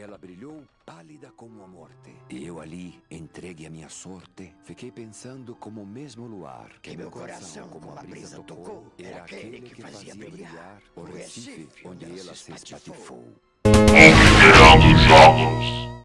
Ela brilhou pálida como a morte. E eu ali, entregue à minha sorte, fiquei pensando como o mesmo luar que meu coração, como a brisa tocou, era aquele que fazia brilhar o Recife onde ela se espatifou. Considerando jogos.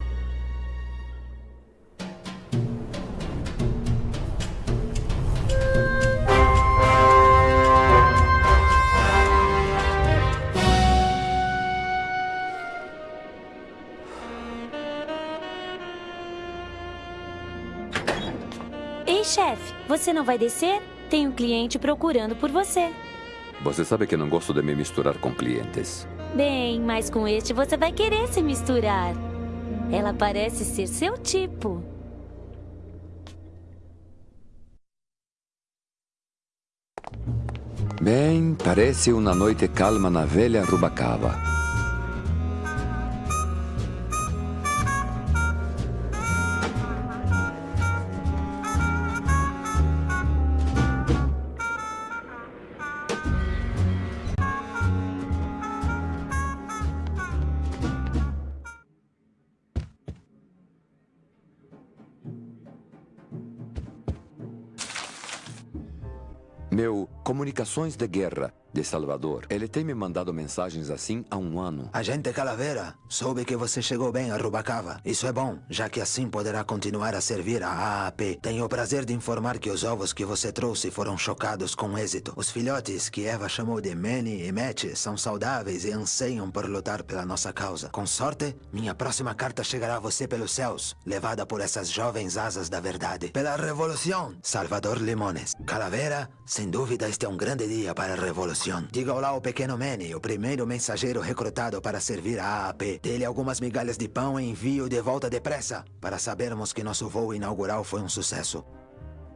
Você não vai descer? Tem um cliente procurando por você. Você sabe que não gosto de me misturar com clientes. Bem, mas com este você vai querer se misturar. Ela parece ser seu tipo. Bem, parece uma noite calma na velha Rubacava. Comunicações de Guerra de Salvador. Ele tem me mandado mensagens assim há um ano. Agente Calavera, soube que você chegou bem a Rubacava. Isso é bom, já que assim poderá continuar a servir a AAP. Tenho o prazer de informar que os ovos que você trouxe foram chocados com êxito. Os filhotes, que Eva chamou de Manny e Matt, são saudáveis e anseiam por lutar pela nossa causa. Com sorte, minha próxima carta chegará a você pelos céus, levada por essas jovens asas da verdade. Pela Revolução, Salvador Limones. Calavera, sem dúvida este é um grande dia para a Revolução. Diga olá ao pequeno Manny, o primeiro mensageiro recrutado para servir a AAP. Dê-lhe algumas migalhas de pão e envio de volta depressa, para sabermos que nosso voo inaugural foi um sucesso.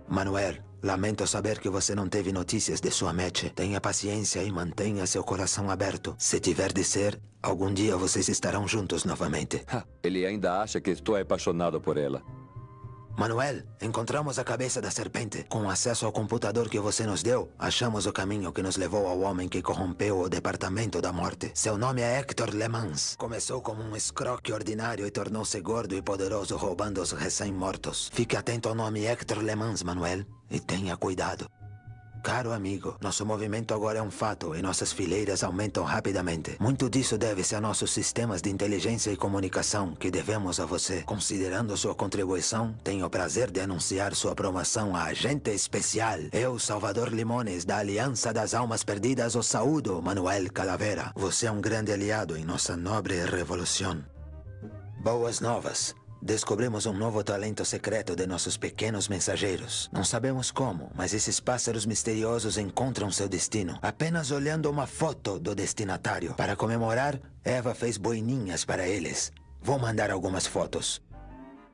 Manuel, lamento saber que você não teve notícias de sua match. Tenha paciência e mantenha seu coração aberto. Se tiver de ser, algum dia vocês estarão juntos novamente. Ele ainda acha que estou apaixonado por ela. Manuel, encontramos a cabeça da serpente. Com acesso ao computador que você nos deu, achamos o caminho que nos levou ao homem que corrompeu o Departamento da Morte. Seu nome é Hector Lemans. Começou como um escroque ordinário e tornou-se gordo e poderoso roubando os recém-mortos. Fique atento ao nome Hector Lemans, Manuel, e tenha cuidado. Caro amigo, nosso movimento agora é um fato e nossas fileiras aumentam rapidamente. Muito disso deve-se a nossos sistemas de inteligência e comunicação que devemos a você. Considerando sua contribuição, tenho o prazer de anunciar sua promoção a agente especial. Eu, Salvador Limones, da Aliança das Almas Perdidas, o saúdo, Manuel Calavera. Você é um grande aliado em nossa nobre revolução. Boas novas. Descobrimos um novo talento secreto de nossos pequenos mensageiros. Não sabemos como, mas esses pássaros misteriosos encontram seu destino apenas olhando uma foto do destinatário. Para comemorar, Eva fez boininhas para eles. Vou mandar algumas fotos.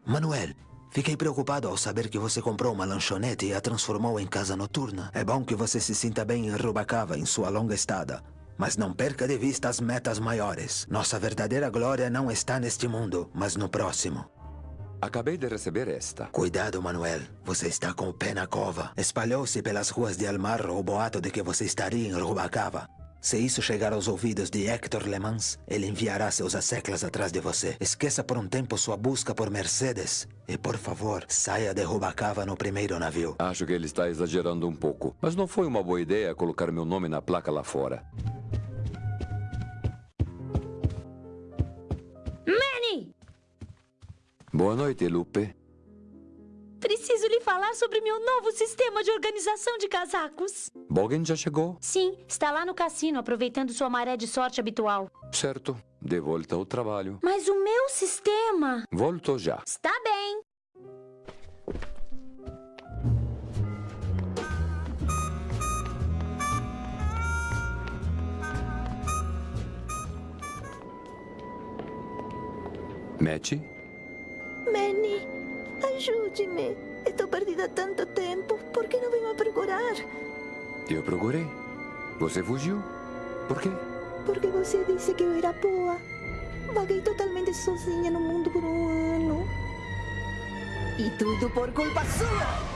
Manuel, fiquei preocupado ao saber que você comprou uma lanchonete e a transformou em casa noturna. É bom que você se sinta bem em Rubacava em sua longa estada. Mas não perca de vista as metas maiores. Nossa verdadeira glória não está neste mundo, mas no próximo. Acabei de receber esta. Cuidado, Manuel. Você está com o pé na cova. Espalhou-se pelas ruas de Almarro o boato de que você estaria em Rubacava. Se isso chegar aos ouvidos de Hector Lemans, ele enviará seus asseclas atrás de você. Esqueça por um tempo sua busca por Mercedes. E, por favor, saia de Rubacava no primeiro navio. Acho que ele está exagerando um pouco. Mas não foi uma boa ideia colocar meu nome na placa lá fora. Boa noite, Lupe. Preciso lhe falar sobre meu novo sistema de organização de casacos. Bogan já chegou? Sim, está lá no cassino, aproveitando sua maré de sorte habitual. Certo. De volta ao trabalho. Mas o meu sistema... Volto já. Está bem. Match? Manny, ajude-me. Estou perdida há tanto tempo. Por que não veio me procurar? Eu procurei. Você fugiu. Por quê? Porque você disse que eu era boa. Vaguei totalmente sozinha no mundo por um ano. E tudo por culpa sua!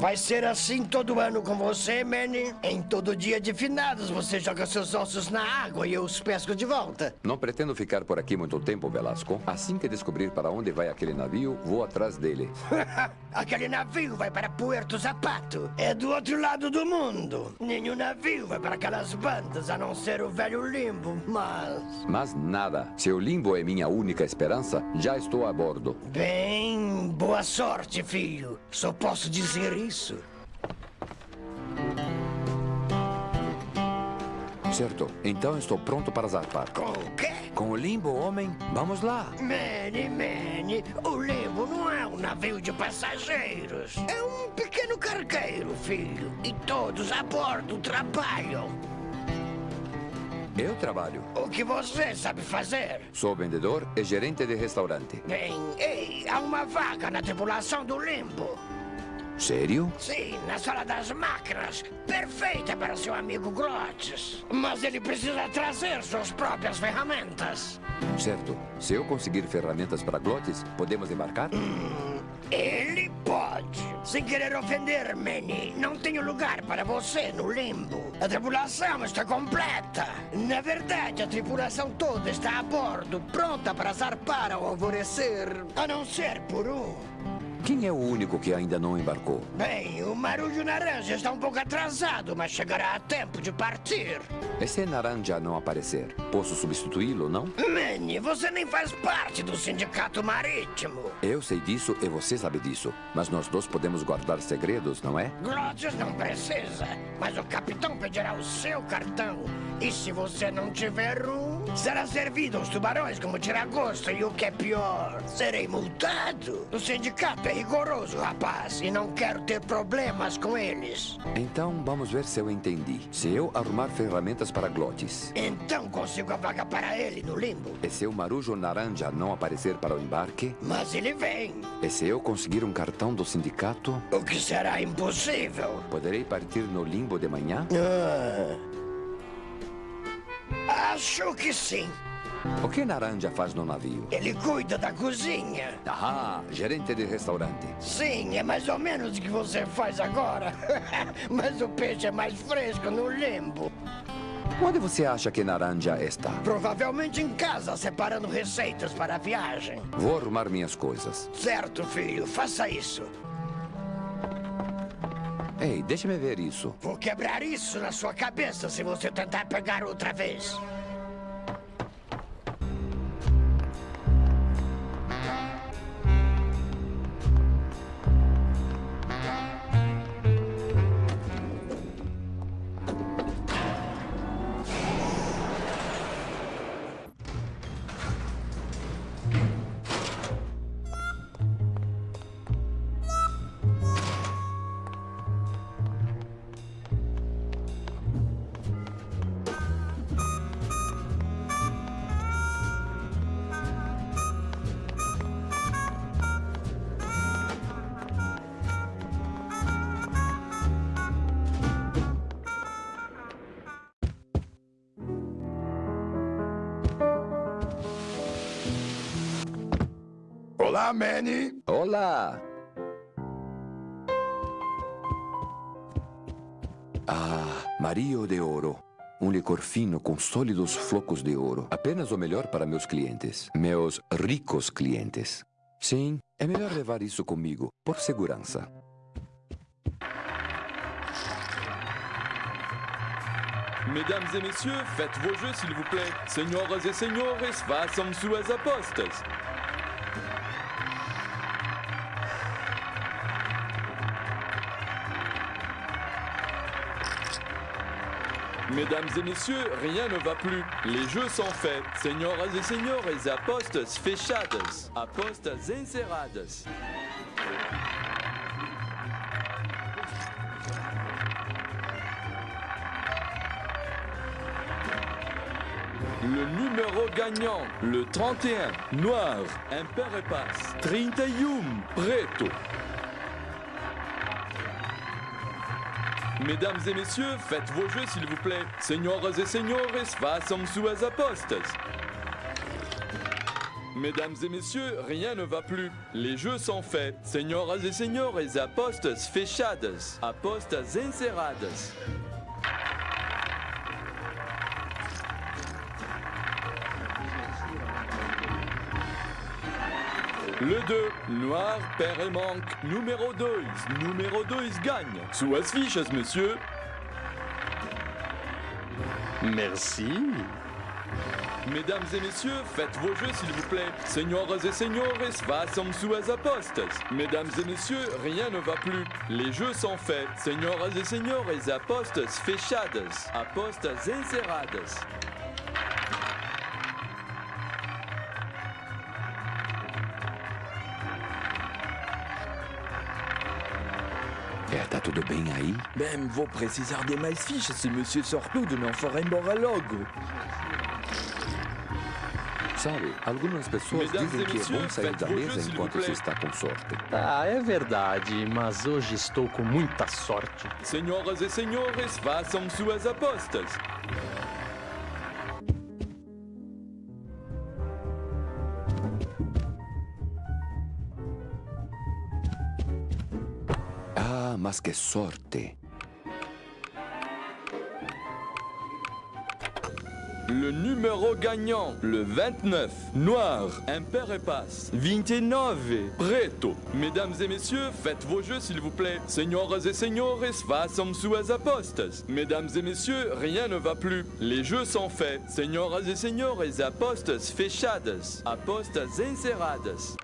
Vai ser assim todo ano com você, Manny? Em todo dia de finados, você joga seus ossos na água e eu os pesco de volta. Não pretendo ficar por aqui muito tempo, Velasco. Assim que descobrir para onde vai aquele navio, vou atrás dele. Aquele navio vai para Puerto Zapato. É do outro lado do mundo. Nenhum navio vai para aquelas bandas, a não ser o velho limbo, mas... Mas nada. Se o limbo é minha única esperança, já estou a bordo. Bem, boa sorte, filho. Só posso dizer isso. Certo, então estou pronto para zarpar. Com o quê? Com o limbo, homem, vamos lá. Manny, Manny, o limbo não é um navio de passageiros. É um pequeno cargueiro, filho. E todos a bordo trabalham. Eu trabalho. O que você sabe fazer? Sou vendedor e gerente de restaurante. Bem, ei, há uma vaga na tripulação do limbo. Sério? Sim, na sala das máquinas. Perfeita para seu amigo Glottis. Mas ele precisa trazer suas próprias ferramentas. Certo. Se eu conseguir ferramentas para Glotes, podemos embarcar? Ele pode. Sem querer ofender, Manny, não tenho lugar para você no limbo. A tripulação está completa. Na verdade, a tripulação toda está a bordo, pronta para zarpar ao alvorecer. A não ser por um. Quem é o único que ainda não embarcou? Bem, o Marujo Naranja está um pouco atrasado, mas chegará a tempo de partir. E se Naranja não aparecer? Posso substituí-lo, não? Manny, você nem faz parte do sindicato marítimo. Eu sei disso e você sabe disso. Mas nós dois podemos guardar segredos, não é? Glottis não precisa, mas o capitão pedirá o seu cartão. E se você não tiver um, será servido aos tubarões como tiragosto e o que é pior, serei multado. O sindicato é rigoroso, rapaz, e não quero ter problemas com eles. Então vamos ver se eu entendi. Se eu arrumar ferramentas para Glotes, Então consigo a vaga para ele no limbo. e se o Marujo Naranja não aparecer para o embarque, Mas ele vem, e se eu conseguir um cartão do sindicato, o que será impossível. poderei partir no limbo de manhã? Acho que sim. O que Naranja faz no navio? Ele cuida da cozinha. Ah, gerente de restaurante. Sim, é mais ou menos o que você faz agora. Mas o peixe é mais fresco no limbo. Onde você acha que Naranja está? Provavelmente em casa, separando receitas para a viagem. Vou arrumar minhas coisas. Certo, filho, faça isso. Ei, deixa-me ver isso. Vou quebrar isso na sua cabeça se você tentar pegar outra vez. Olá, Manny. Olá! Ah, Mario de Ouro. Um licor fino com sólidos flocos de ouro. Apenas o melhor para meus clientes. Meus ricos clientes. Sim, é melhor levar isso comigo, por segurança. Mesdames et messieurs, faites vos jeux s'il vous plaît. Senhoras e senhores, façam suas apostas. Mesdames et messieurs, rien ne va plus. Les jeux sont faits. Senhoras e senhores, apostas fechadas. Apostas encerradas. Le numéro gagnant, le 31, noir, impair et passe, 31, preto. Mesdames et messieurs, faites vos jeux s'il vous plaît. Senhoras e senhores, façam suas apostas. Mesdames et messieurs, rien ne va plus. Les jeux sont faits. Senhoras e senhores, apostas fechadas. Apostas encerradas. Le 2, noir, père et manque. Numéro 2, numéro 2 gagne. Suas fichas, monsieur? Merci. Mesdames et messieurs, faites vos jeux s'il vous plaît. Senhoras et senhores, façam suas apostas. Mesdames et messieurs, rien ne va plus. Les jeux sont faits. Senhoras et senhores, apostas fechadas. Apostas encerradas. Tudo bem aí? Bem, vou precisar de mais fichas se Monsieur Sortudo não for embora logo. Sabe, algumas pessoas Mesdames dizem que é bom sair da mesa enquanto se está com sorte. Ah, é verdade, mas hoje estou com muita sorte. Senhoras e senhores, façam suas apostas. Ah, mas que sorte! Le numéro gagnant, le 29, noir, impair et passe. 29, preto. Mesdames et messieurs, faites vos jeux s'il vous plaît. Senhoras et senhores, façam suas apostas. Mesdames et messieurs, rien ne va plus. Les jeux sont faits. Senhoras et senhores, apostas fechadas. Apostas encerradas.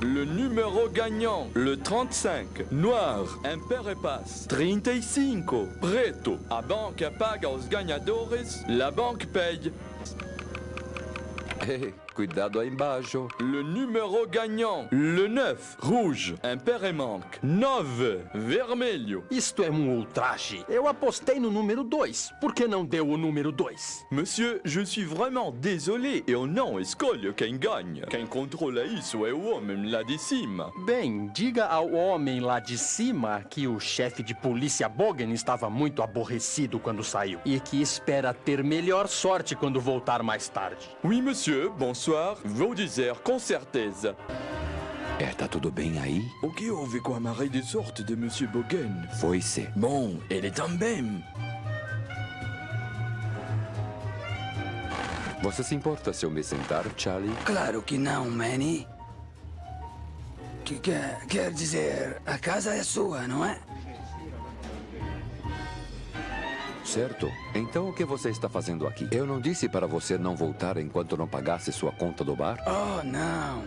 Le numéro gagnant, le 35, noir, impair et passe. 35, preto. A banca paga os ganhadores, la banque paye. Ei, cuidado aí embaixo. Le numéro gagnant, le 9, rouge, impair et manque. 9, vermelho. Isto é um ultraje. Eu apostei no número 2. Por que não deu o número 2? Monsieur, je suis vraiment désolé, eu não escolho quem ganha. Quem controla isso é o homem lá de cima. Bem, diga ao homem lá de cima que o chefe de polícia Bogan estava muito aborrecido quando saiu e que espera ter melhor sorte quando voltar mais tarde. Oui, monsieur, bonsoir. Vou dizer com certeza. É, tá tudo bem aí? O que houve com a marée de sorte de Monsieur Bogan? Foi-se. Bom, ele também. Você se importa se eu me sentar, Charlie? Claro que não, Manny. Que quer, quer dizer, a casa é sua, não é? Certo. Então o que você está fazendo aqui? Eu não disse para você não voltar enquanto não pagasse sua conta do bar? Oh, não.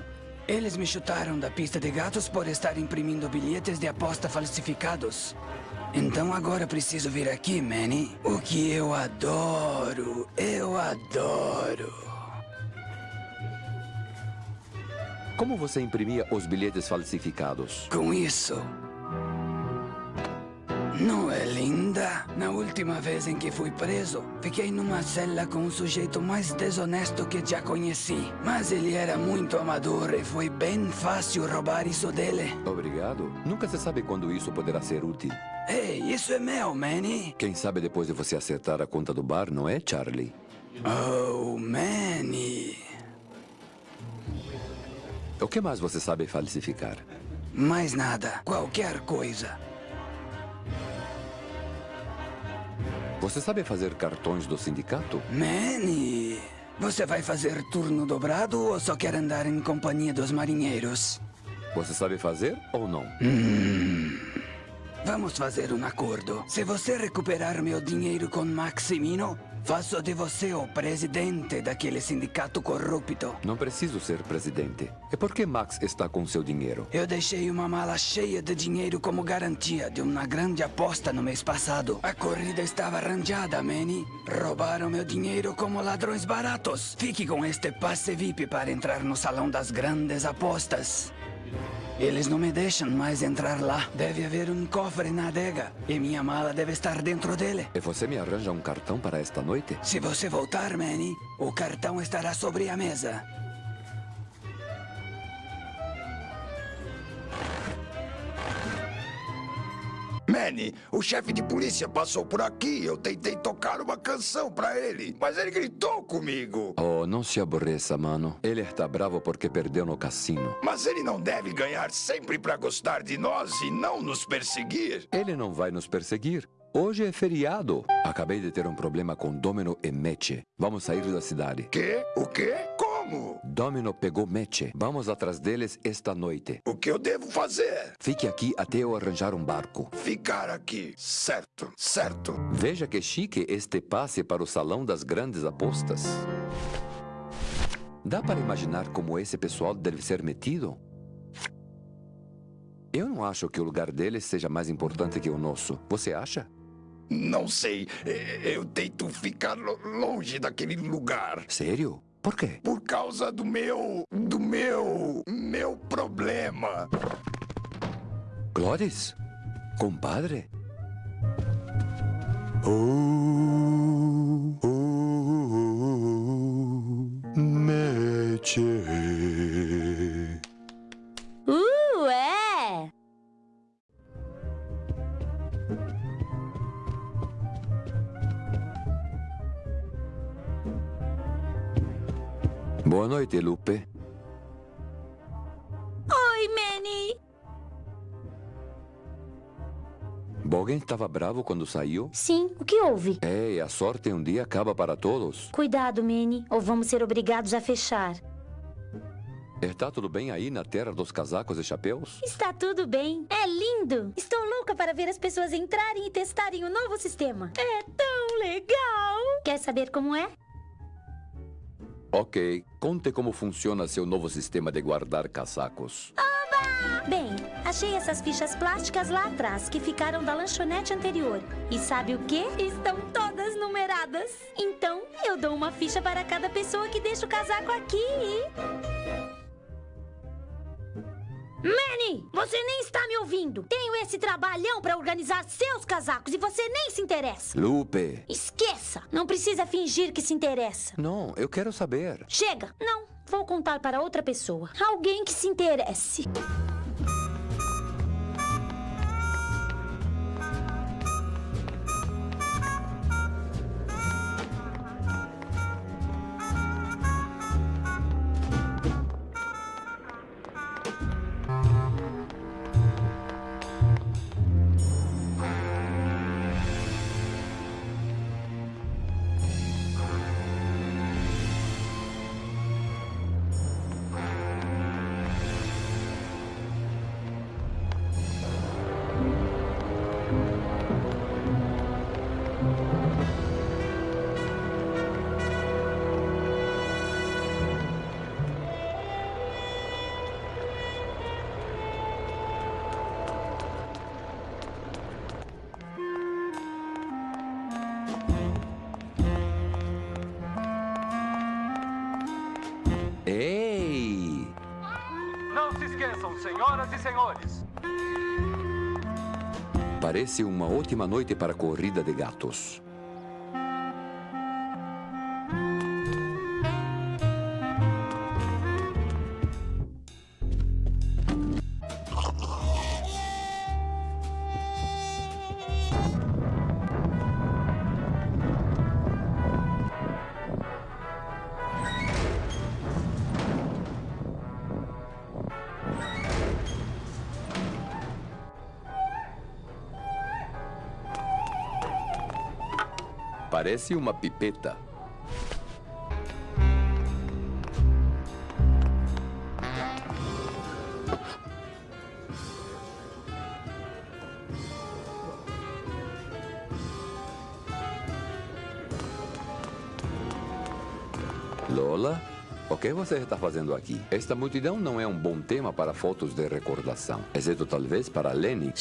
Eles me chutaram da pista de gatos por estar imprimindo bilhetes de aposta falsificados. Então agora preciso vir aqui, Manny. O que eu adoro, eu adoro. Como você imprimia os bilhetes falsificados? Com isso. Não é linda? Na última vez em que fui preso, fiquei numa cela com o sujeito mais desonesto que já conheci. Mas ele era muito amador e foi bem fácil roubar isso dele. Obrigado. Nunca se sabe quando isso poderá ser útil. Ei, isso é meu, Manny. Quem sabe depois de você acertar a conta do bar, não é, Charlie? Oh, Manny. O que mais você sabe falsificar? Mais nada, qualquer coisa. Você sabe fazer cartões do sindicato? Manny, você vai fazer turno dobrado ou só quer andar em companhia dos marinheiros? Você sabe fazer ou não? Vamos fazer um acordo. Se você recuperar meu dinheiro com Maximino, faço de você o presidente daquele sindicato corrupto. Não preciso ser presidente. E por que Max está com seu dinheiro? Eu deixei uma mala cheia de dinheiro como garantia de uma grande aposta no mês passado. A corrida estava arranjada, Manny. Roubaram meu dinheiro como ladrões baratos. Fique com este passe VIP para entrar no salão das grandes apostas. Eles não me deixam mais entrar lá. Deve haver um cofre na adega. E minha mala deve estar dentro dele. E você me arranja um cartão para esta noite? Se você voltar, Manny, o cartão estará sobre a mesa. Manny, o chefe de polícia passou por aqui. Eu tentei tocar uma canção pra ele, mas ele gritou comigo. Oh, não se aborreça, mano. Ele está bravo porque perdeu no cassino. Mas ele não deve ganhar sempre pra gostar de nós e não nos perseguir. Ele não vai nos perseguir. Hoje é feriado. Acabei de ter um problema com Domino e Meche. Vamos sair da cidade. Quê? O quê? Como? Domino pegou Meche. Vamos atrás deles esta noite. O que eu devo fazer? Fique aqui até eu arranjar um barco. Ficar aqui. Certo, certo. Veja que chique este passe para o salão das grandes apostas. Dá para imaginar como esse pessoal deve ser metido? Eu não acho que o lugar deles seja mais importante que o nosso. Você acha? Não sei. Eu tento ficar lo- longe daquele lugar. Sério? Por quê? Por causa do meu. do meu. meu problema. Cloris? Compadre? Meche. Boa noite, Lupe. Oi, Manny! Bogen estava bravo quando saiu? Sim, o que houve? É, a sorte um dia acaba para todos. Cuidado, Manny, ou vamos ser obrigados a fechar. Está tudo bem aí na terra dos casacos e chapéus? Está tudo bem. É lindo. Estou louca para ver as pessoas entrarem e testarem o novo sistema. É tão legal. Quer saber como é? Ok, conte como funciona seu novo sistema de guardar casacos. Bem, achei essas fichas plásticas lá atrás que ficaram da lanchonete anterior. E sabe o que? Estão todas numeradas. Então, eu dou uma ficha para cada pessoa que deixa o casaco aqui. Manny, você nem está me ouvindo. Tenho esse trabalhão para organizar seus casacos e você nem se interessa. Lupe! Esqueça! Não precisa fingir que se interessa. Não, eu quero saber. Chega! Não, vou contar para outra pessoa. Alguém que se interesse. Senhoras e senhores. Parece uma ótima noite para corrida de gatos. Parece uma pipeta. Você está fazendo aqui? Esta multidão não é um bom tema para fotos de recordação, exceto talvez para Lenny.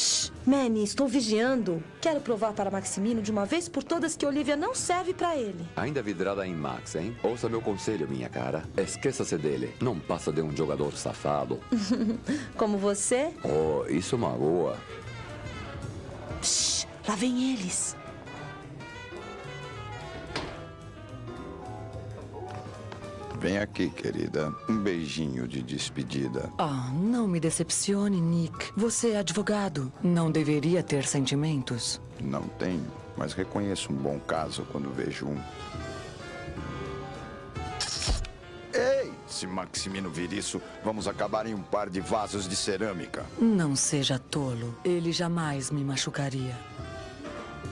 Manny, estou vigiando. Quero provar para Maximino de uma vez por todas que Olivia não serve para ele. Ainda vidrada em Max, hein? Ouça meu conselho, minha cara. Esqueça-se dele. Não passa de um jogador safado. Como você? Oh, isso magoa. Shh, lá vem eles. Vem aqui, querida. Um beijinho de despedida. Ah, não me decepcione, Nick. Você é advogado. Não deveria ter sentimentos. Não tenho, mas reconheço um bom caso quando vejo um. Ei! Se Maximino vir isso, vamos acabar em um par de vasos de cerâmica. Não seja tolo. Ele jamais me machucaria.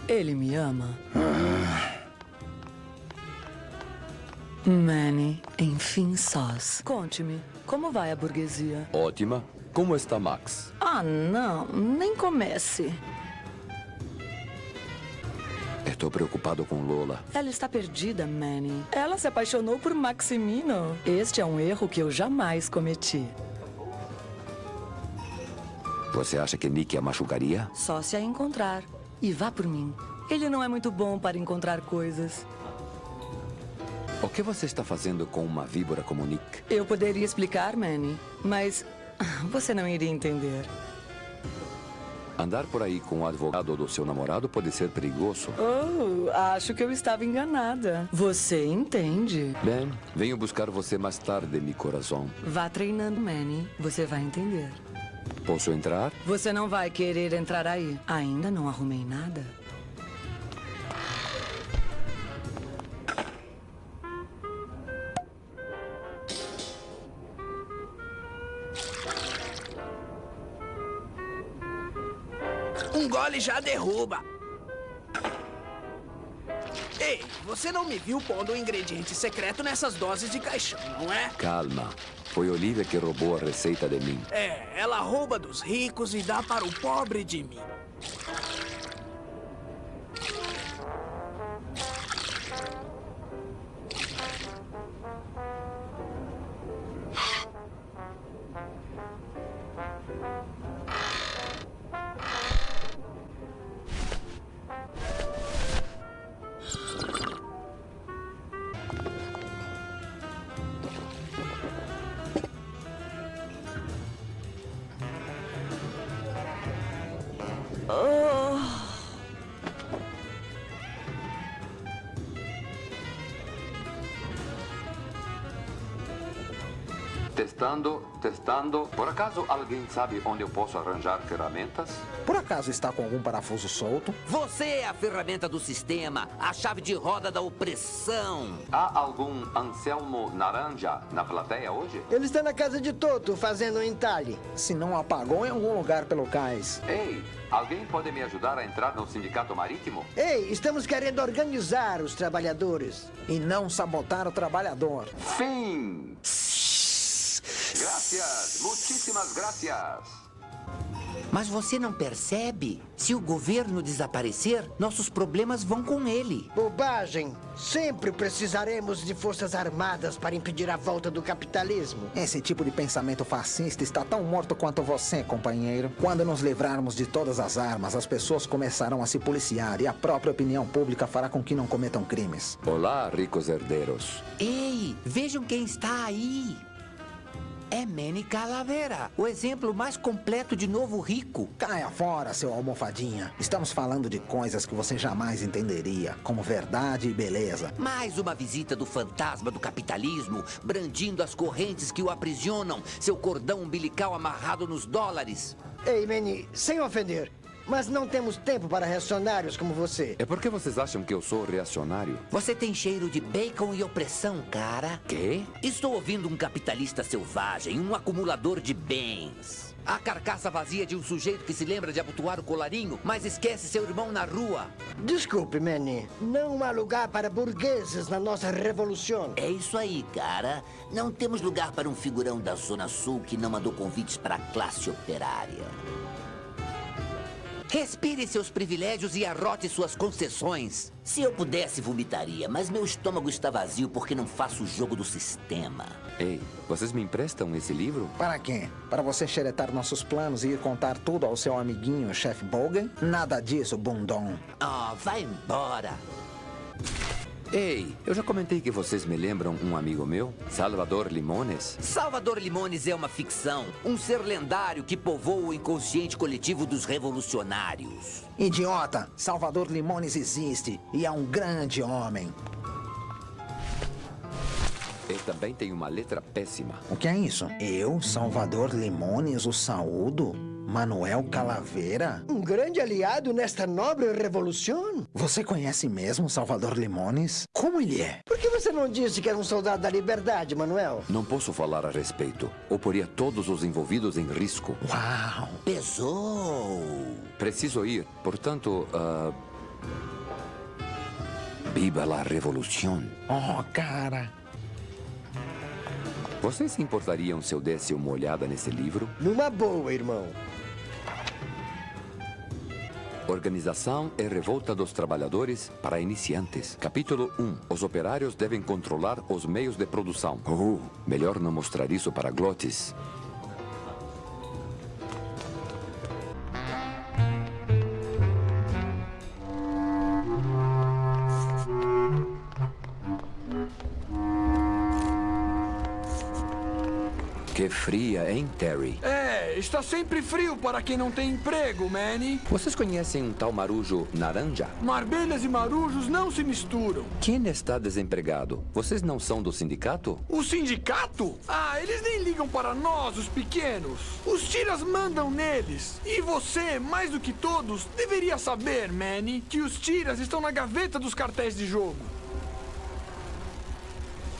Ele me ama. Manny, enfim sós. Conte-me, como vai a burguesia? Ótima. Como está Max? Ah, não, nem comece. Estou preocupado com Lola. Ela está perdida, Manny. Ela se apaixonou por Maximino. Este é um erro que eu jamais cometi. Você acha que Nick a machucaria? Só se a encontrar. E vá por mim. Ele não é muito bom para encontrar coisas. O que você está fazendo com uma víbora como Nick? Eu poderia explicar, Manny, mas você não iria entender. Andar por aí com o advogado do seu namorado pode ser perigoso. Oh, acho que eu estava enganada. Você entende? Bem, venho buscar você mais tarde, meu coração. Vá treinando, Manny. Você vai entender. Posso entrar? Você não vai querer entrar aí. Ainda não arrumei nada. Um gole já derruba. Ei, você não me viu pondo um ingrediente secreto nessas doses de caixão, não é? Calma. Foi Olivia que roubou a receita de mim. É, ela rouba dos ricos e dá para o pobre de mim. Por acaso alguém sabe onde eu posso arranjar ferramentas? Por acaso está com algum parafuso solto? Você é a ferramenta do sistema, a chave de roda da opressão. Há algum Anselmo Naranja na plateia hoje? Ele está na casa de Toto, fazendo um entalhe. Se não apagou em algum lugar pelo cais. Ei, alguém pode me ajudar a entrar no sindicato marítimo? Ei, estamos querendo organizar os trabalhadores. E não sabotar o trabalhador. Fim! Gracias, muitíssimas gracias. Mas você não percebe? Se o governo desaparecer, nossos problemas vão com ele. Bobagem! Sempre precisaremos de forças armadas para impedir a volta do capitalismo. Esse tipo de pensamento fascista está tão morto quanto você, companheiro. Quando nos livrarmos de todas as armas, as pessoas começarão a se policiar e a própria opinião pública fará com que não cometam crimes. Olá, ricos herdeiros. Ei, vejam quem está aí. É Manny Calavera, o exemplo mais completo de novo rico. Caia fora, seu almofadinha. Estamos falando de coisas que você jamais entenderia, como verdade e beleza. Mais uma visita do fantasma do capitalismo, brandindo as correntes que o aprisionam, seu cordão umbilical amarrado nos dólares. Ei, Manny, sem ofender, mas não temos tempo para reacionários como você. É porque vocês acham que eu sou reacionário? Você tem cheiro de bacon e opressão, cara. Quê? Estou ouvindo um capitalista selvagem, um acumulador de bens. A carcaça vazia de um sujeito que se lembra de abotoar o colarinho, mas esquece seu irmão na rua. Desculpe, Manny. Não há lugar para burgueses na nossa revolução. É isso aí, cara. Não temos lugar para um figurão da Zona Sul que não mandou convites para a classe operária. Respire seus privilégios e arrote suas concessões. Se eu pudesse, vomitaria, mas meu estômago está vazio porque não faço o jogo do sistema. Ei, vocês me emprestam esse livro? Para quê? Para você xeretar nossos planos e ir contar tudo ao seu amiguinho, o chefe Bogan? Nada disso, bundão. Ah, oh, vai embora. Ei, eu já comentei que vocês me lembram um amigo meu, Salvador Limones. Salvador Limones é uma ficção, um ser lendário que povoa o inconsciente coletivo dos revolucionários. Idiota, Salvador Limones existe e é um grande homem. E também tem uma letra péssima. O que é isso? Eu, Salvador Limones, o saúdo? Manuel Calaveira? Um grande aliado nesta nobre revolução? Você conhece mesmo Salvador Limones? Como ele é? Por que você não disse que era um soldado da liberdade, Manuel? Não posso falar a respeito. Ou poria todos os envolvidos em risco. Uau! Pesou! Preciso ir. Portanto, uh... Viva la revolução. Oh, cara. Vocês se importariam se eu desse uma olhada nesse livro? Numa boa, irmão. Organização e Revolta dos Trabalhadores para Iniciantes. Capítulo 1. Os operários devem controlar os meios de produção. Oh, melhor não mostrar isso para glotes. Que fria, hein, Terry? É, está sempre frio para quem não tem emprego, Manny. Vocês conhecem um tal marujo naranja? Marbelhas e marujos não se misturam. Quem está desempregado? Vocês não são do sindicato? O sindicato? Ah, eles nem ligam para nós, os pequenos. Os tiras mandam neles. E você, mais do que todos, deveria saber, Manny, que os tiras estão na gaveta dos cartéis de jogo.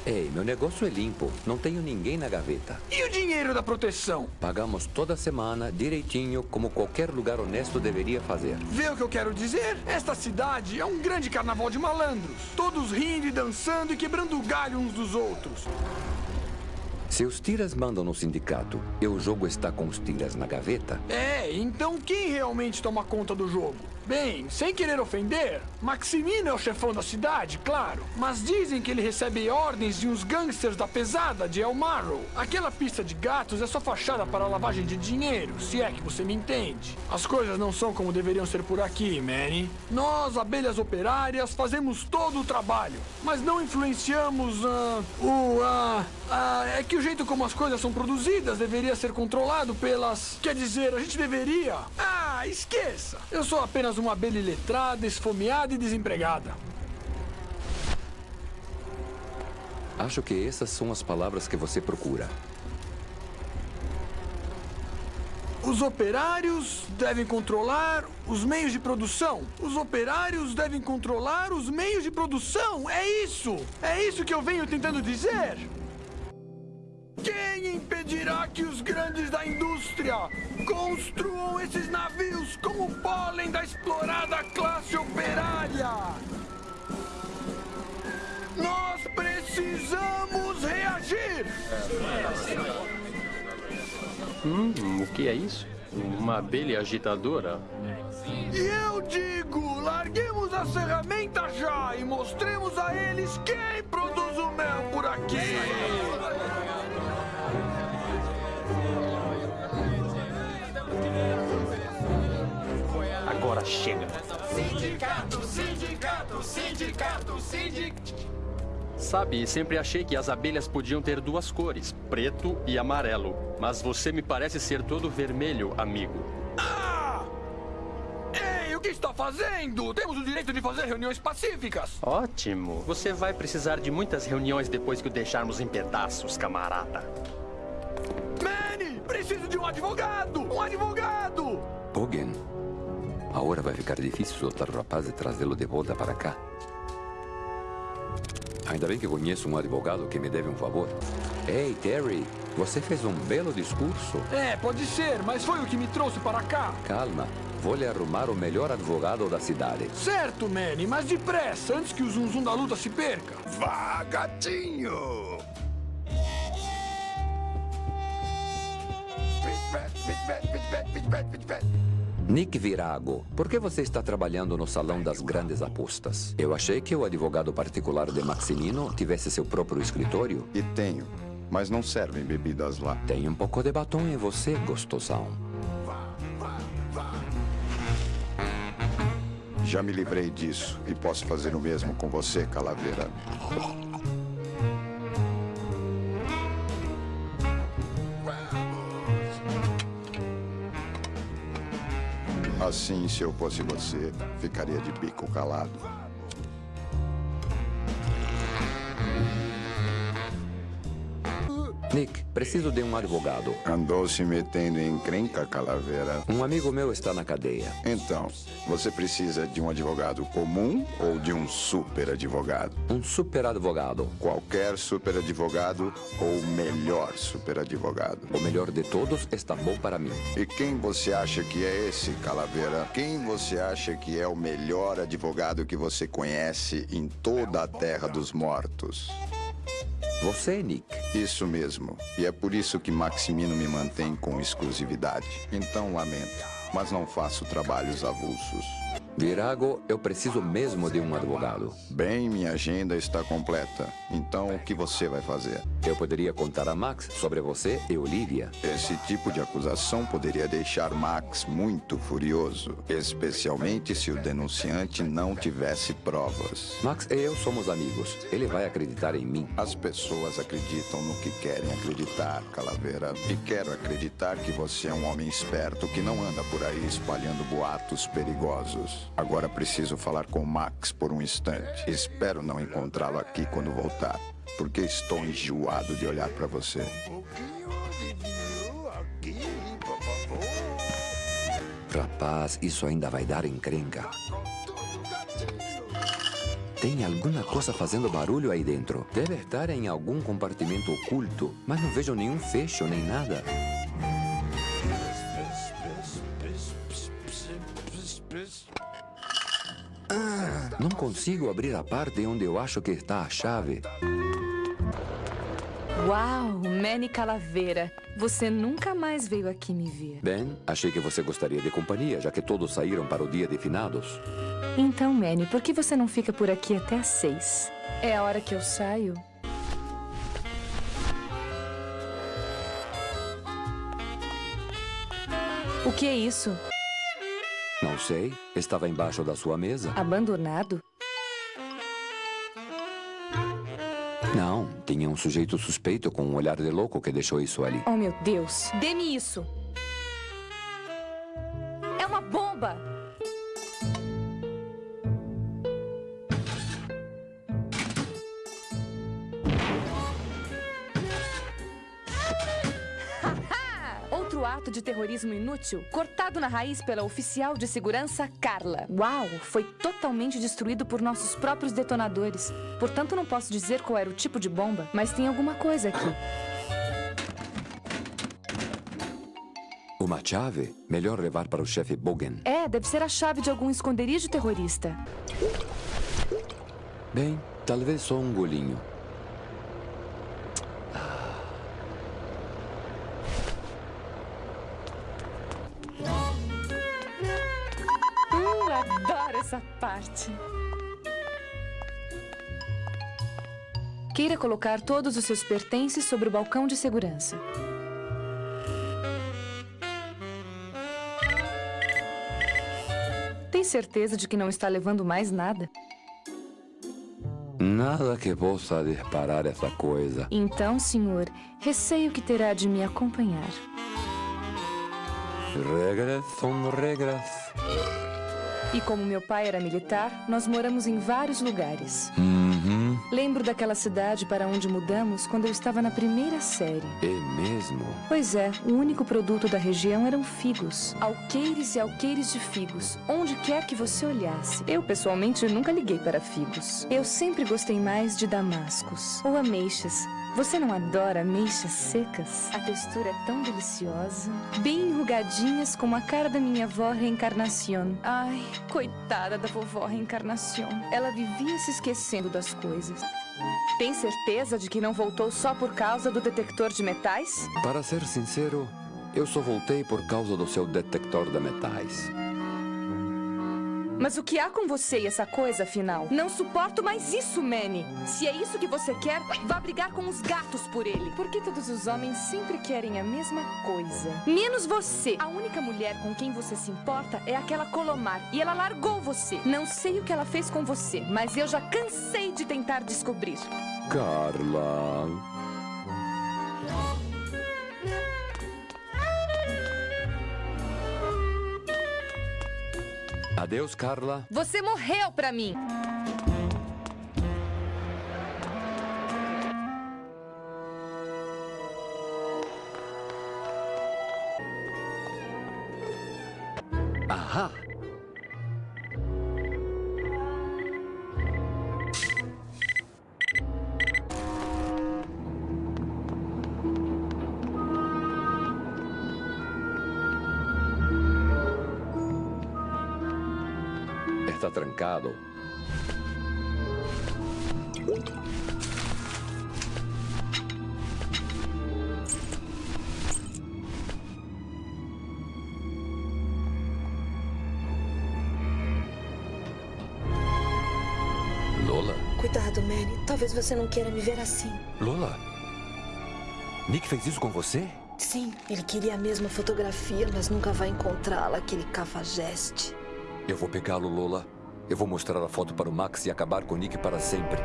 Ei, meu negócio é limpo. Não tenho ninguém na gaveta. E o dinheiro da proteção? Pagamos toda semana, direitinho, como qualquer lugar honesto deveria fazer. Vê o que eu quero dizer? Esta cidade é um grande carnaval de malandros. Todos rindo e dançando e quebrando o galho uns dos outros. Se os tiras mandam no sindicato e o jogo está com os tiras na gaveta... É, então quem realmente toma conta do jogo? Bem, sem querer ofender, Maximino é o chefão da cidade, claro. Mas dizem que ele recebe ordens de uns gangsters da pesada de El Marrow. Aquela pista de gatos é só fachada para lavagem de dinheiro, se é que você me entende. As coisas não são como deveriam ser por aqui, Manny. Nós, abelhas operárias, fazemos todo o trabalho, mas não influenciamos uh, o... Uh, uh, é que o jeito como as coisas são produzidas deveria ser controlado pelas... Quer dizer, a gente deveria... Ah, esqueça! Eu sou apenas uma abelha iletrada, esfomeada e desempregada. Acho que essas são as palavras que você procura. Os operários devem controlar os meios de produção. Os operários devem controlar os meios de produção. É isso! É isso que eu venho tentando dizer. Quem impedirá que os grandes da indústria construam esses navios como pólen da explorada classe operária? Nós precisamos reagir! Hum, o que é isso? Uma abelha agitadora? E eu digo, larguemos as ferramentas já e mostremos a eles quem produz o mel por aqui! Agora chega. Sindicato, sindicato, sindicato, sindicato. Sabe, sempre achei que as abelhas podiam ter duas cores, preto e amarelo. Mas você me parece ser todo vermelho, amigo. Ah! Ei, o que está fazendo? Temos o direito de fazer reuniões pacíficas. Ótimo. Você vai precisar de muitas reuniões depois que o deixarmos em pedaços, camarada. Manny, preciso de um advogado! Um advogado! Agora vai ficar difícil soltar o rapaz e trazê-lo de volta para cá. Ainda bem que conheço um advogado que me deve um favor. Ei, Terry, você fez um belo discurso. É, pode ser, mas foi o que me trouxe para cá. Calma, vou lhe arrumar o melhor advogado da cidade. Certo, Manny, mas depressa, antes que o zum zum da luta se perca. Vá, gatinho! Nick Virago, por que você está trabalhando no salão das grandes apostas? Eu achei que o advogado particular de Maximino tivesse seu próprio escritório. E tenho, mas não servem bebidas lá. Tem um pouco de batom em você, gostosão. Já me livrei disso e posso fazer o mesmo com você, Calaveira. Assim, se eu fosse você, ficaria de bico calado. Nick, preciso de um advogado. Andou se metendo em encrenca, Calaveira? Um amigo meu está na cadeia. Então, você precisa de um advogado comum ou de um super advogado? Um super advogado. Qualquer super advogado ou melhor super advogado? O melhor de todos está bom para mim. E quem você acha que é esse, Calaveira? Quem você acha que é o melhor advogado que você conhece em toda a Terra dos Mortos? Você, Nick. Isso mesmo. E é por isso que Maximino me mantém com exclusividade. Então lamento, mas não faço trabalhos avulsos. Virago, eu preciso mesmo de um advogado. Bem, minha agenda está completa. Então, o que você vai fazer? Eu poderia contar a Max sobre você e Olivia. Esse tipo de acusação poderia deixar Max muito furioso, especialmente se o denunciante não tivesse provas. Max e eu somos amigos. Ele vai acreditar em mim. As pessoas acreditam no que querem acreditar, Calaveira. E quero acreditar que você é um homem esperto que não anda por aí espalhando boatos perigosos. Agora preciso falar com Max por um instante. Espero não encontrá-lo aqui quando voltar, porque estou enjoado de olhar para você. Rapaz, isso ainda vai dar encrenca. Tem alguma coisa fazendo barulho aí dentro. Deve estar em algum compartimento oculto, mas não vejo nenhum fecho nem nada. Não consigo abrir a parte onde eu acho que está a chave. Uau, Manny Calaveira. Você nunca mais veio aqui me ver. Bem, achei que você gostaria de companhia, já que todos saíram para o dia de finados. Então, Manny, por que você não fica por aqui até às seis? É a hora que eu saio. O que é isso? Não sei. Estava embaixo da sua mesa. Abandonado? Não, tinha um sujeito suspeito com um olhar de louco que deixou isso ali. Oh, meu Deus. Dê-me isso. É uma bomba! Outro ato de terrorismo inútil, cortado na raiz pela oficial de segurança Carla. Uau, foi totalmente destruído por nossos próprios detonadores. Portanto, não posso dizer qual era o tipo de bomba, mas tem alguma coisa aqui. Uma chave? Melhor levar para o chefe Bogen. É, deve ser a chave de algum esconderijo terrorista. Bem, talvez só um golinho. Queira colocar todos os seus pertences sobre o balcão de segurança. Tem certeza de que não está levando mais nada? Nada que possa disparar essa coisa. Então, senhor, receio que terá de me acompanhar. Regresso, regresso. E como meu pai era militar, nós moramos em vários lugares. Uhum. Lembro daquela cidade para onde mudamos quando eu estava na primeira série. É mesmo? Pois é, o único produto da região eram figos. Alqueires e alqueires de figos, onde quer que você olhasse. Eu, pessoalmente, nunca liguei para figos. Eu sempre gostei mais de damascos ou ameixas. Você não adora ameixas secas? A textura é tão deliciosa. Bem enrugadinhas como a cara da minha avó Reencarnacion. Ai, coitada da vovó Reencarnacion. Ela vivia se esquecendo das coisas. Tem certeza de que não voltou só por causa do detector de metais? Para ser sincero, eu só voltei por causa do seu detector de metais. Mas o que há com você e essa coisa, afinal? Não suporto mais isso, Manny. Se é isso que você quer, vá brigar com os gatos por ele. Por que todos os homens sempre querem a mesma coisa? Menos você. A única mulher com quem você se importa é aquela Colomar. E ela largou você. Não sei o que ela fez com você, mas eu já cansei de tentar descobrir. Carla. Adeus, Carla. Você morreu pra mim. Trancado. Lola? Cuidado, Manny. Talvez você não queira me ver assim. Lola? Nick fez isso com você? Sim, ele queria a mesma fotografia, mas nunca vai encontrá-la, aquele cafajeste. Eu vou pegá-lo, Lola. Eu vou mostrar a foto para o Max e acabar com Nick para sempre.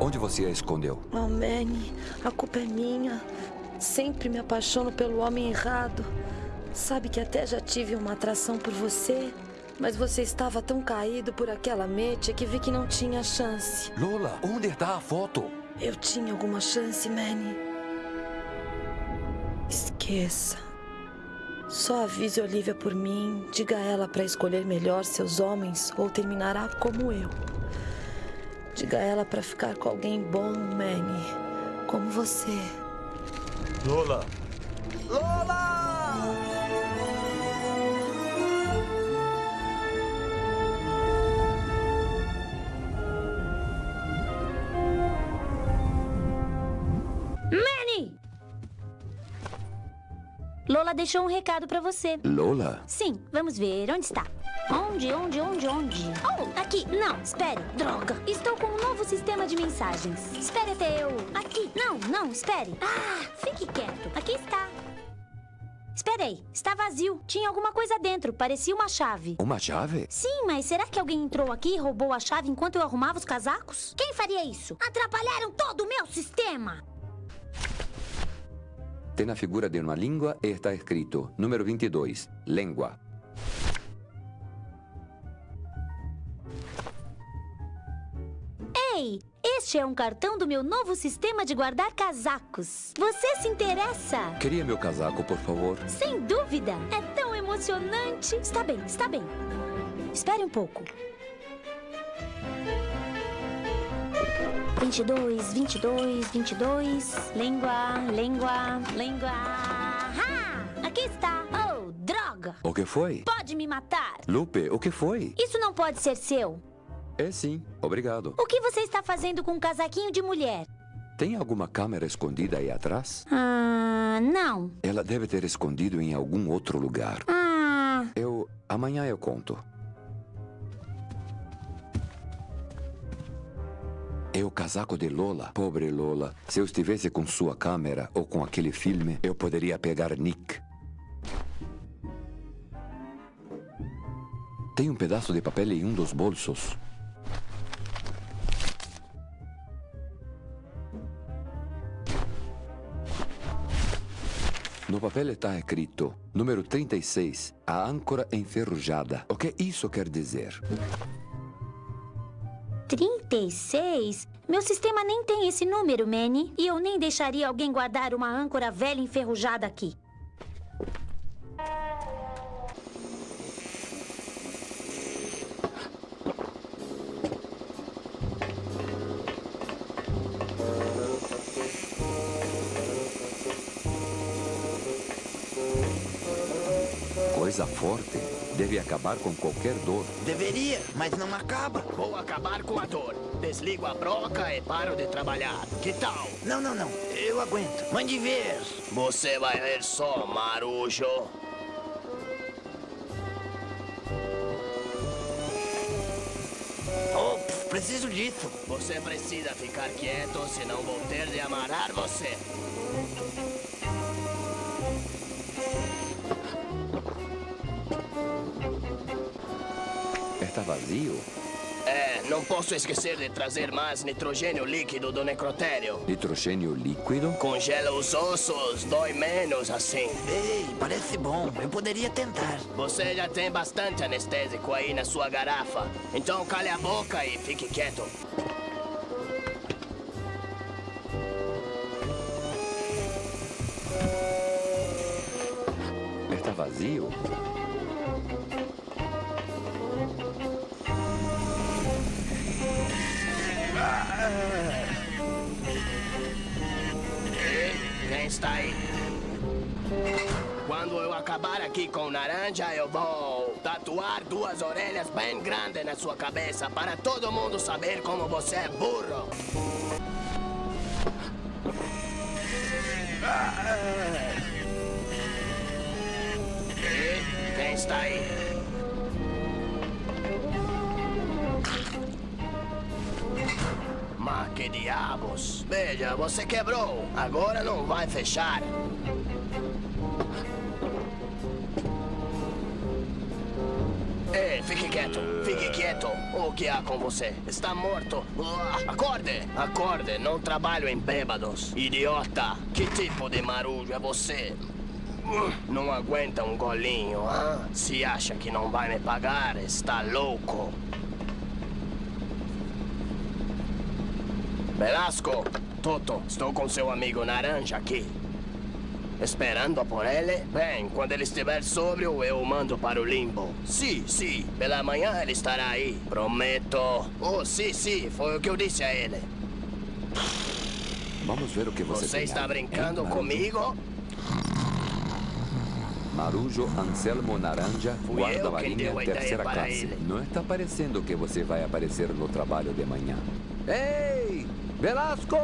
Onde você a escondeu? Oh, Manny, a culpa é minha. Sempre me apaixono pelo homem errado. Sabe que até já tive uma atração por você, mas você estava tão caído por aquela mecha que vi que não tinha chance. Lola, onde está a foto? Eu tinha alguma chance, Manny. Esqueça. Só avise Olivia por mim, diga a ela para escolher melhor seus homens ou terminará como eu. Diga a ela para ficar com alguém bom, Manny, como você. Lola! Lola! Lola deixou um recado pra você. Lola? Sim, vamos ver. Onde está? Onde, onde, onde, onde? Oh, aqui. Não, espere. Droga. Estou com um novo sistema de mensagens. Espere até eu... Aqui. Não, não, espere. Ah, fique quieto. Aqui está. Esperei. Está vazio. Tinha alguma coisa dentro. Parecia uma chave. Uma chave? Sim, mas será que alguém entrou aqui e roubou a chave enquanto eu arrumava os casacos? Quem faria isso? Atrapalharam todo o meu sistema! Tem a figura de uma língua e está escrito número 22, língua. Ei, este é um cartão do meu novo sistema de guardar casacos. Você se interessa? Queria meu casaco, por favor? Sem dúvida. É tão emocionante. Está bem, está bem. Espere um pouco. 22, 22, 22. Língua, língua, língua. Ah, aqui está. Oh, droga. O que foi? Pode me matar. Lupe, o que foi? Isso não pode ser seu. É sim, obrigado. O que você está fazendo com um casaquinho de mulher? Tem alguma câmera escondida aí atrás? Ah, não. Ela deve ter escondido em algum outro lugar. Ah, Eu. Amanhã eu conto. É o casaco de Lola. Pobre Lola. Se eu estivesse com sua câmera ou com aquele filme, eu poderia pegar Nick. Tem um pedaço de papel em um dos bolsos. No papel está escrito número 36, a âncora enferrujada. O que isso quer dizer? 36? Meu sistema nem tem esse número, Manny. E eu nem deixaria alguém guardar uma âncora velha enferrujada aqui. Forte. Deve acabar com qualquer dor. Deveria, mas não acaba. Vou acabar com a dor. Desligo a broca e paro de trabalhar. Que tal? Não, não, não. Eu aguento. Mande ver. Você vai ver só, marujo. Oh, preciso disso. Você precisa ficar quieto, senão vou ter de amarrar você. Está vazio? É, não posso esquecer de trazer mais nitrogênio líquido do necrotério. Nitrogênio líquido? Congela os ossos, dói menos assim. Ei, parece bom. Eu poderia tentar. Você já tem bastante anestésico aí na sua garrafa. Então cale a boca e fique quieto. Acabar aqui com Naranja, eu vou tatuar duas orelhas bem grandes na sua cabeça para todo mundo saber como você é burro. E quem está aí? Mas que diabos? Veja, você quebrou. Agora não vai fechar. Fique quieto, fique quieto. O que há com você? Está morto. Acorde, acorde. Não trabalho em bêbados. Idiota, que tipo de marujo é você? Não aguenta um golinho, ah? Se acha que não vai me pagar, está louco. Velasco, Toto, estou com seu amigo Naranja aqui. Esperando por ele? Bem, quando ele estiver sóbrio, eu o mando para o limbo. Sim, sim, pela manhã ele estará aí. Prometo. Oh, sim, sim, foi o que eu disse a ele. Vamos ver o que você, Você está brincando Marujo? comigo? Marujo Anselmo Naranja, guarda marinha terceira classe. ele. Não está parecendo que você vai aparecer no trabalho de manhã. Ei! Velasco!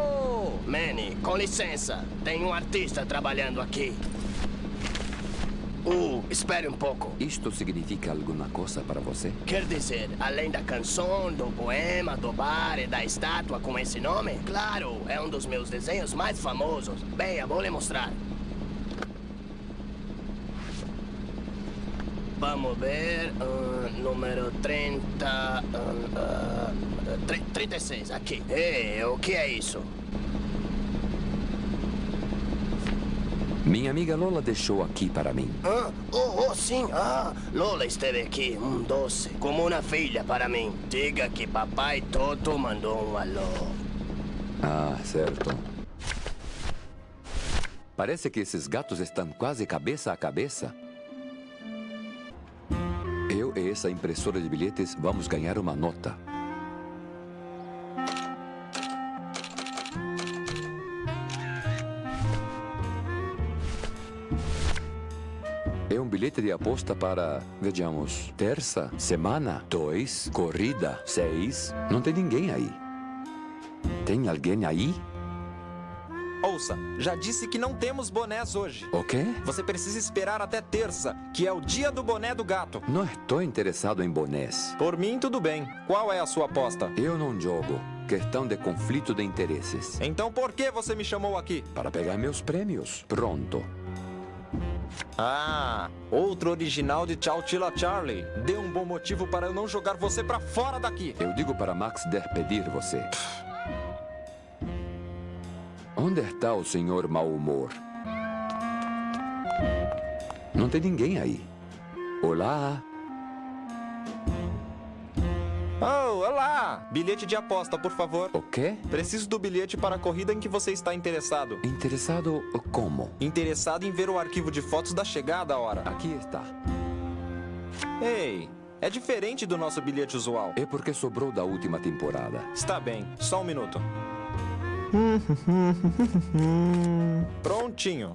Manny, com licença. Tem um artista trabalhando aqui. Uh, espere um pouco. Isto significa alguma coisa para você? Quer dizer, além da canção, do poema, do bar e da estátua com esse nome? Claro, é um dos meus desenhos mais famosos. Bem, eu vou lhe mostrar. Vamos ver, ah, número 30, ah, ah, tri- 36, aqui. Ei, o que é isso? Minha amiga Lola deixou aqui para mim. Ah, oh, oh, sim, ah, Lola esteve aqui, um doce, como uma filha para mim. Diga que papai Toto mandou um alô. Ah, certo. Parece que esses gatos estão quase cabeça a cabeça. Eu e essa impressora de bilhetes vamos ganhar uma nota. Bilhete de aposta para, vejamos, terça, semana, dois, corrida, seis. Não tem ninguém aí. Tem alguém aí? Ouça, já disse que não temos bonés hoje. O quê? Você precisa esperar até terça, que é o dia do boné do gato. Não estou interessado em bonés. Por mim, tudo bem. Qual é a sua aposta? Eu não jogo. Questão de conflito de interesses. Então por que você me chamou aqui? Para pegar meus prêmios. Pronto. Ah, outro original de Tchau Tila Charlie. Dê um bom motivo para eu não jogar você pra fora daqui. Eu digo para Max despedir você. Onde está o senhor mau humor? Não tem ninguém aí. Olá. Olá! Bilhete de aposta, por favor. O quê? Preciso do bilhete para a corrida em que você está interessado. Interessado como? Interessado em ver o arquivo de fotos da chegada hora. Aqui está. Ei, é diferente do nosso bilhete usual. É porque sobrou da última temporada. Está bem, só um minuto. Prontinho.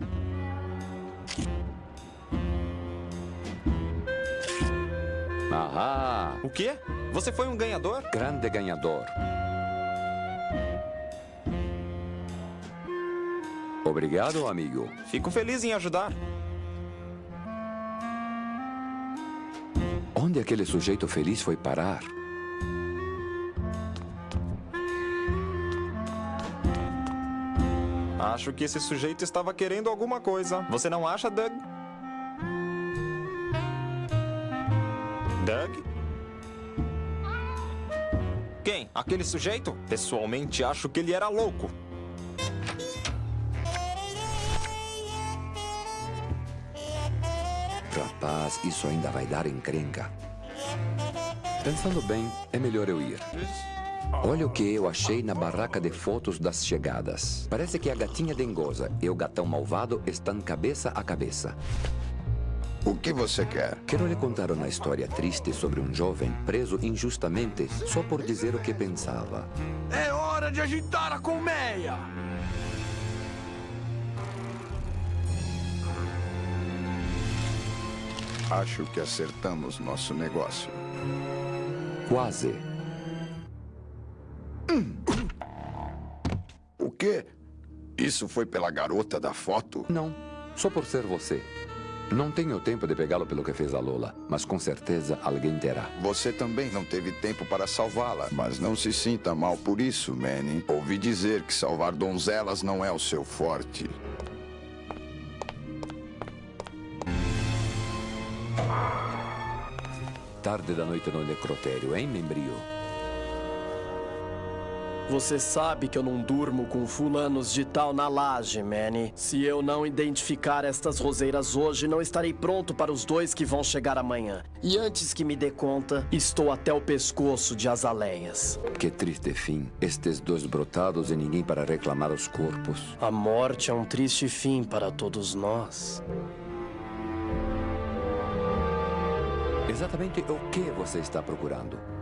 Ahá! O quê? Você foi um ganhador? Grande ganhador. Obrigado, amigo. Fico feliz em ajudar. Onde aquele sujeito feliz foi parar? Acho que esse sujeito estava querendo alguma coisa. Você não acha, Doug? Aquele sujeito? Pessoalmente, acho que ele era louco. Rapaz, isso ainda vai dar encrenca. Pensando bem, é melhor eu ir. Olha o que eu achei na barraca de fotos das chegadas. Parece que a gatinha dengosa e o gatão malvado estão cabeça a cabeça. O que você quer? Quero lhe contar uma história triste sobre um jovem preso injustamente só por dizer o que pensava. É hora de agitar a colmeia! Acho que acertamos nosso negócio. Quase. O quê? Isso foi pela garota da foto? Não, só por ser você. Não tenho tempo de pegá-lo pelo que fez a Lola, mas com certeza alguém terá. Você também não teve tempo para salvá-la, mas não se sinta mal por isso, Manny. Ouvi dizer que salvar donzelas não é o seu forte. Tarde da noite no necrotério, hein, membrio? Você sabe que eu não durmo com fulanos de tal na laje, Manny. Se eu não identificar estas roseiras hoje, não estarei pronto para os dois que vão chegar amanhã. E antes que me dê conta, estou até o pescoço de azaleias. Que triste fim. Estes dois brotados e ninguém para reclamar os corpos. A morte é um triste fim para todos nós. Exatamente o que você está procurando?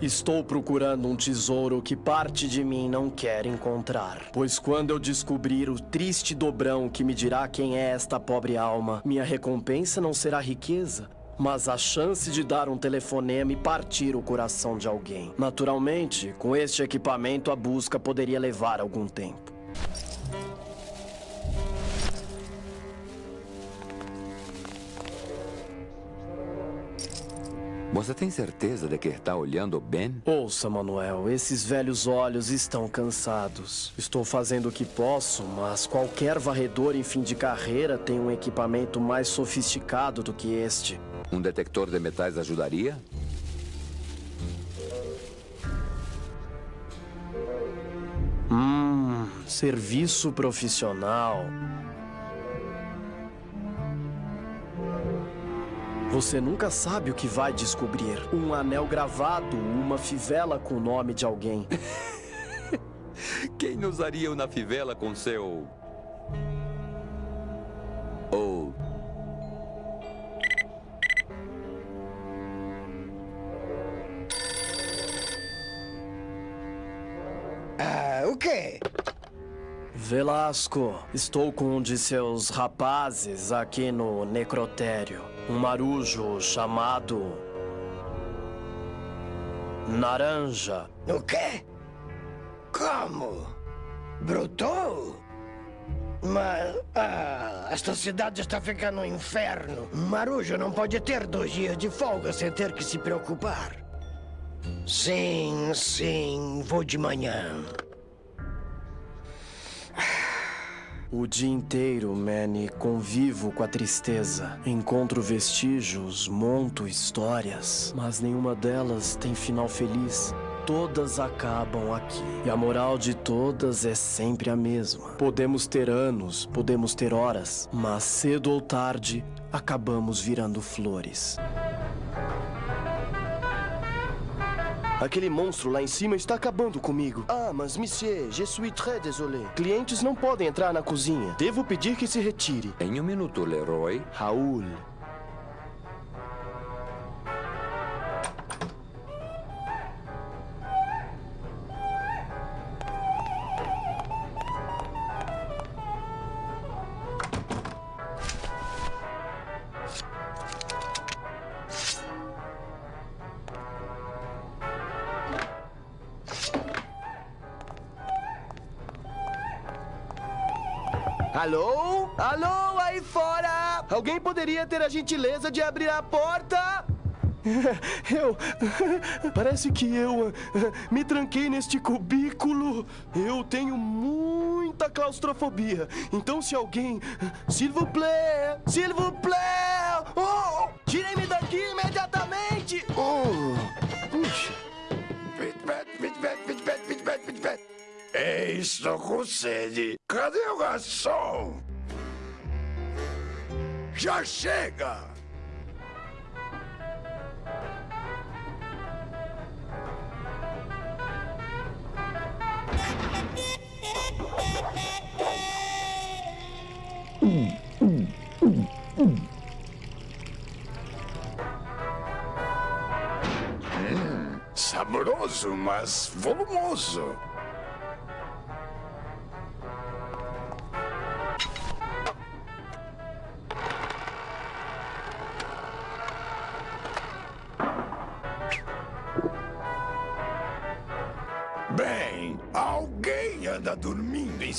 Estou procurando um tesouro que parte de mim não quer encontrar. Pois quando eu descobrir o triste dobrão que me dirá quem é esta pobre alma, minha recompensa não será riqueza, mas a chance de dar um telefonema e partir o coração de alguém. Naturalmente, com este equipamento, a busca poderia levar algum tempo. Você tem certeza de que está olhando bem? Ouça, Manuel, esses velhos olhos estão cansados. Estou fazendo o que posso, mas qualquer varredor em fim de carreira tem um equipamento mais sofisticado do que este. Um detector de metais ajudaria? Hum, serviço profissional. Você nunca sabe o que vai descobrir. Um anel gravado, uma fivela com o nome de alguém. Quem usaria uma fivela com seu... Velasco, estou com um de seus rapazes aqui no necrotério. Um marujo chamado... Naranja. O quê? Como? Brotou? Mas... Ah, esta cidade está ficando um inferno. Marujo não pode ter dois dias de folga sem ter que se preocupar. Sim, sim, vou de manhã. O dia inteiro, Manny, convivo com a tristeza. Encontro vestígios, monto histórias, mas nenhuma delas tem final feliz. Todas acabam aqui. E a moral de todas é sempre a mesma. Podemos ter anos, podemos ter horas, mas cedo ou tarde acabamos virando flores. Aquele monstro lá em cima está acabando comigo. Ah, mas monsieur, je suis très désolé. Clientes não podem entrar na cozinha. Devo pedir que se retire. Em um minuto, Leroy. Raul. Alô? Alô, aí fora! Alguém poderia ter a gentileza de abrir a porta? Eu. Parece que eu me tranquei neste cubículo. Eu tenho muita claustrofobia. Então, se alguém. S'il vous plaît! S'il vous plaît! Oh! Tirem-me daqui imediatamente! Oh! Puxa! Ei, estou com sede. Cadê o garçom? Já chega! Hum, saboroso, mas volumoso.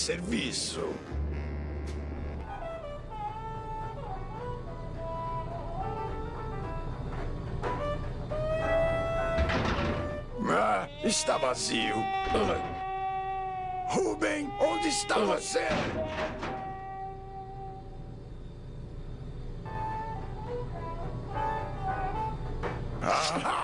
Serviço. Ah, está vazio. Ruben, onde está você? Ah,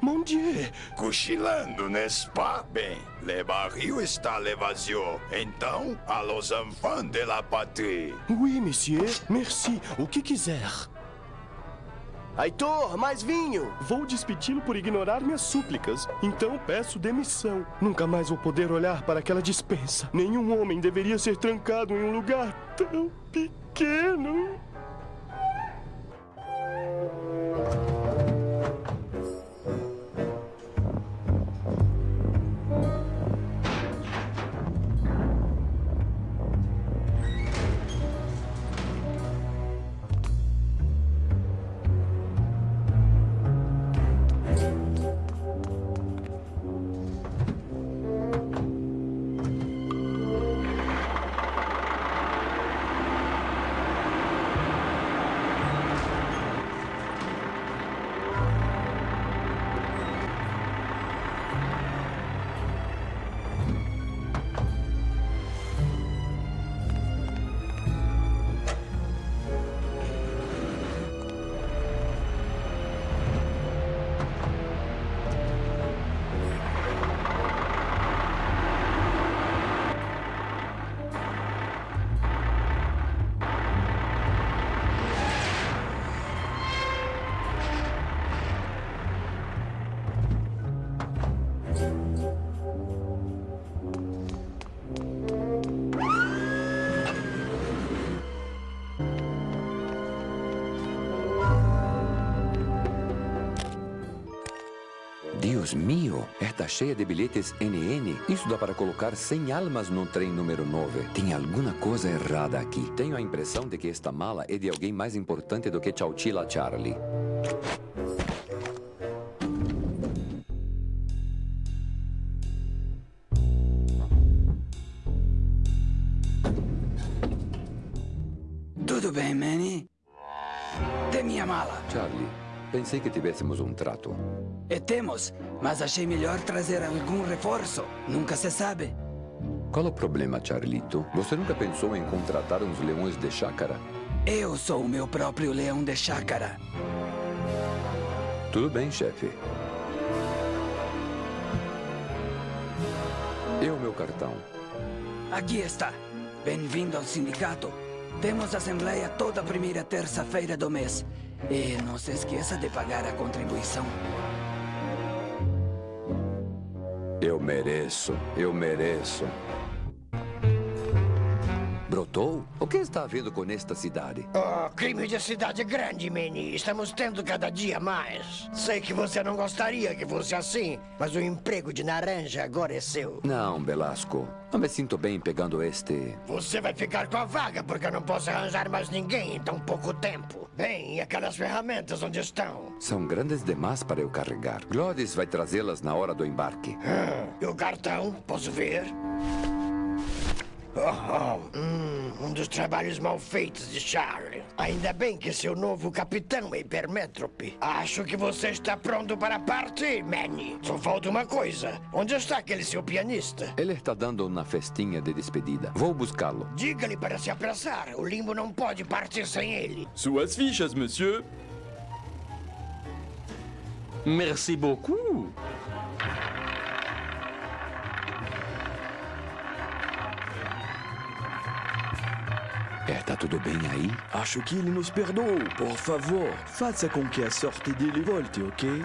mon Dieu! cochilando, n'est-ce pas? Bem, le barril está le vazio. Então, a los enfants de la patrie. Oui, monsieur. Merci. O que quiser. Aitor, mais vinho! Vou despedi-lo por ignorar minhas súplicas. Então peço demissão. Nunca mais vou poder olhar para aquela dispensa. Nenhum homem deveria ser trancado em um lugar tão pequeno. Deus mío, está cheia de bilhetes NN. Isso dá para colocar 100 almas no trem número 9. Tem alguma coisa errada aqui. Tenho a impressão de que esta mala é de alguém mais importante do que Chowchilla Charlie. Pensei que tivéssemos um trato. E temos, mas achei melhor trazer algum reforço. Nunca se sabe. Qual o problema, Charlito? Você nunca pensou em contratar uns leões de chácara? Eu sou o meu próprio leão de chácara. Tudo bem, chefe. E o meu cartão? Aqui está. Bem-vindo ao sindicato. Temos assembleia toda primeira terça-feira do mês. E não se esqueça de pagar a contribuição. Eu mereço, eu mereço. Brotou? O que está havendo com esta cidade? Oh, crime de cidade grande, Manny. Estamos tendo cada dia mais. Sei que você não gostaria que fosse assim, mas o emprego de naranja agora é seu. Não, Belasco. Não me sinto bem pegando este. Você vai ficar com a vaga porque eu não posso arranjar mais ninguém em tão pouco tempo. Bem, e aquelas ferramentas onde estão? São grandes demais para eu carregar. Glóris vai trazê-las na hora do embarque. Ah, e o cartão? Posso ver? Oh, oh, hum, um dos trabalhos mal feitos de Charlie. Ainda bem que seu novo capitão é hipermétrope. Acho que você está pronto para partir, Manny. Só falta uma coisa. Onde está aquele seu pianista? Ele está dando uma festinha de despedida. Vou buscá-lo. Diga-lhe para se apressar. O limbo não pode partir sem ele. Suas fichas, monsieur. Merci beaucoup. Está tudo bem aí? Acho que ele nos perdoou. Por favor, faça com que a sorte dele volte, ok?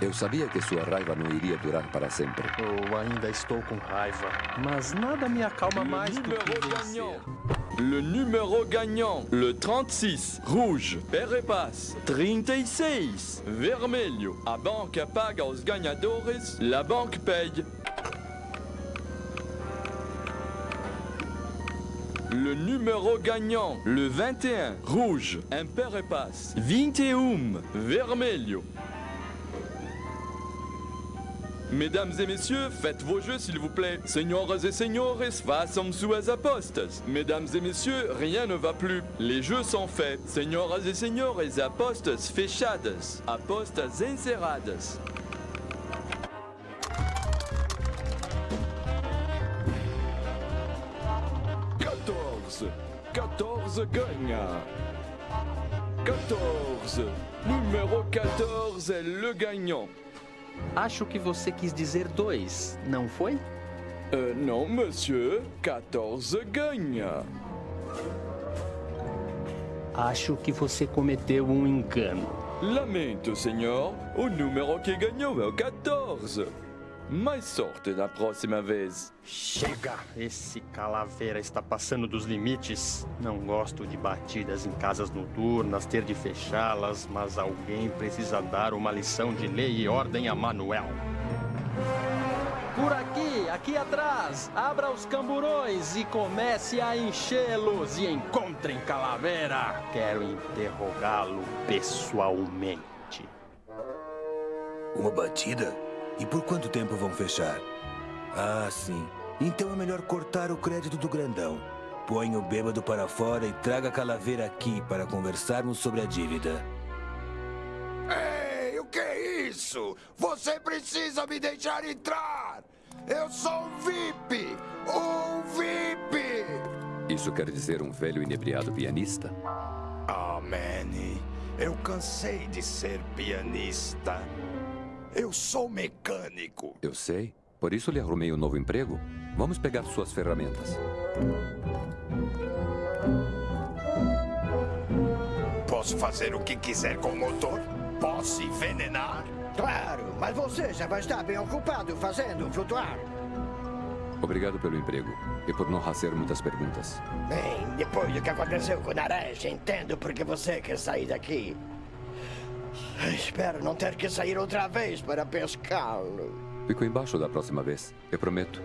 Eu sabia que sua raiva não iria durar para sempre. Eu ainda estou com raiva, mas nada me acalma mais do que vencer. Le numéro gagnant, le 36, rouge, père et passe. 36, vermelho. A banca paga aos ganhadores, la banque paye. Le numéro gagnant, le 21, rouge, impair et passe. 21, vermelho. Mesdames et messieurs, faites vos jeux s'il vous plaît. Senhoras et senhores, façam suas apostas. Mesdames et messieurs, rien ne va plus. Les jeux sont faits. Senhoras et senhores, apostas fechadas. Apostas encerradas. Quatorze. 14 ganha. 14. Número 14 é le gagnant. Acho que você quis dizer dois, não foi? Uh, não, monsieur. 14 ganha. Acho que você cometeu um engano. Lamento, senhor. O número que ganhou é o 14. Mais sorte na próxima vez. Chega! Esse calaveira está passando dos limites. Não gosto de batidas em casas noturnas, ter de fechá-las, mas alguém precisa dar uma lição de lei e ordem a Manuel. Por aqui, aqui atrás, abra os camburões e comece a enchê-los e encontrem Calaveira. Quero interrogá-lo pessoalmente. Uma batida? E por quanto tempo vão fechar? Ah, sim. Então é melhor cortar o crédito do grandão. Põe o bêbado para fora e traga a calaveira aqui para conversarmos sobre a dívida. Ei, o que é isso? Você precisa me deixar entrar! Eu sou um VIP! Um VIP! Isso quer dizer um velho inebriado pianista? Ah, Manny, eu cansei de ser pianista. Eu sou mecânico. Eu sei. Por isso lhe arrumei um novo emprego. Vamos pegar suas ferramentas. Posso fazer o que quiser com o motor? Posso envenenar? Claro, mas você já vai estar bem ocupado fazendo flutuar. Obrigado pelo emprego e por não fazer muitas perguntas. Bem, depois do que aconteceu com o Naresh, entendo por que você quer sair daqui. Espero não ter que sair outra vez para pescá-lo. Fico embaixo da próxima vez, eu prometo.